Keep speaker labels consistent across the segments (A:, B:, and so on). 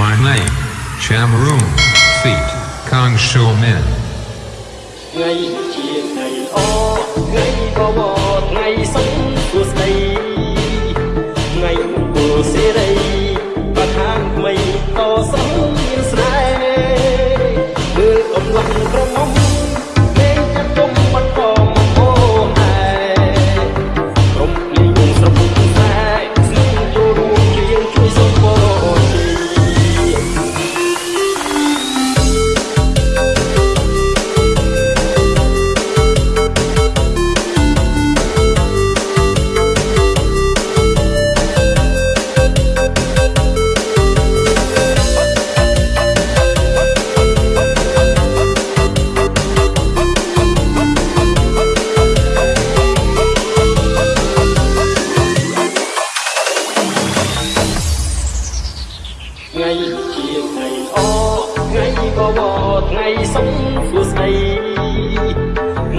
A: my name, Shamroon, feet, Kang Shou Min.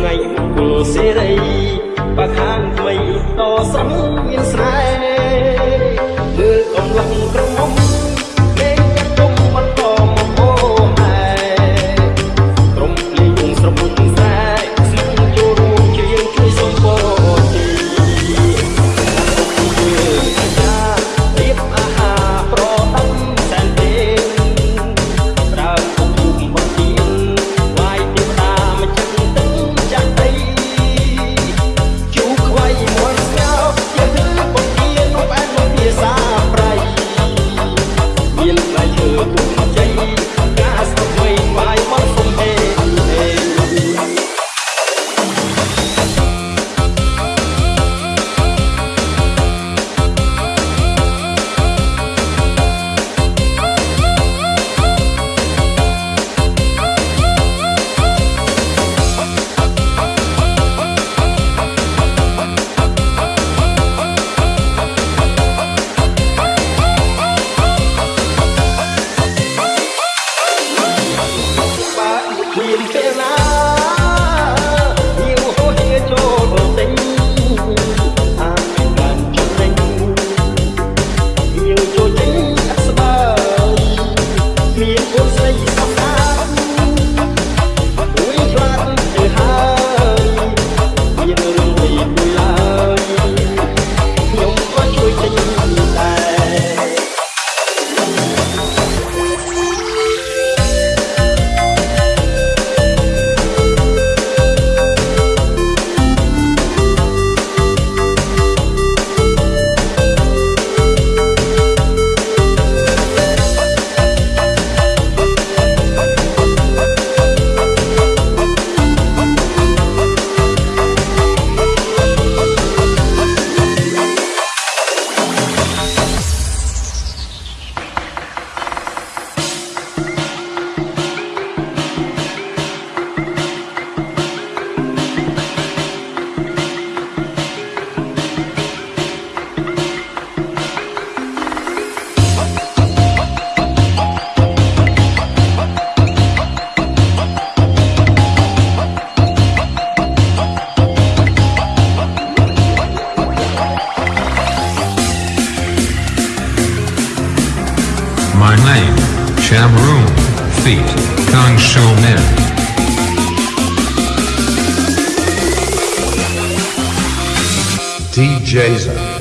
B: ថ្ងៃព្រោះសេរីបើខាងថ្មីតសំ
A: Room, feet, Kang show men.
C: DJs.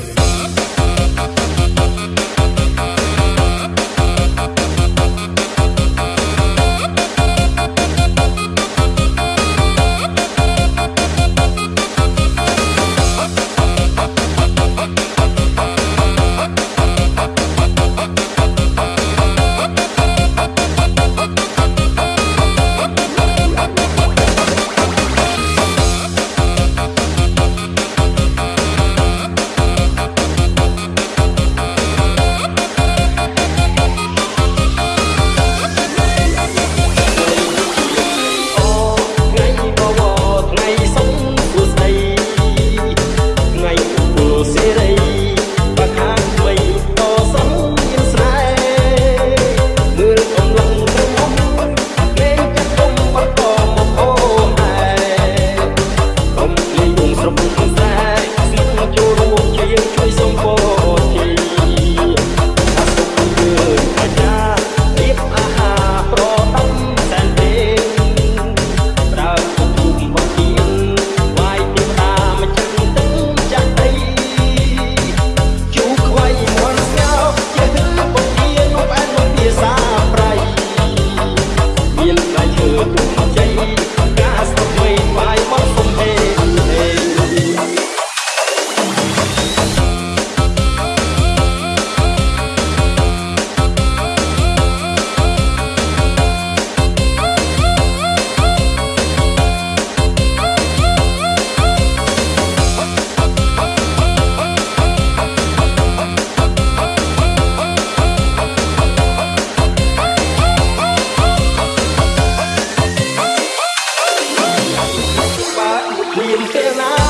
C: feel like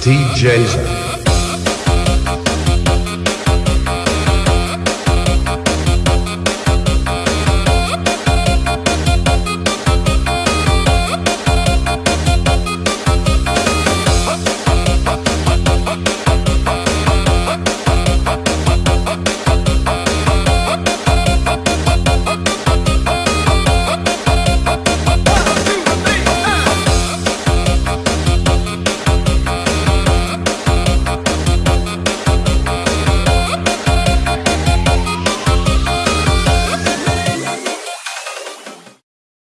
C: DJs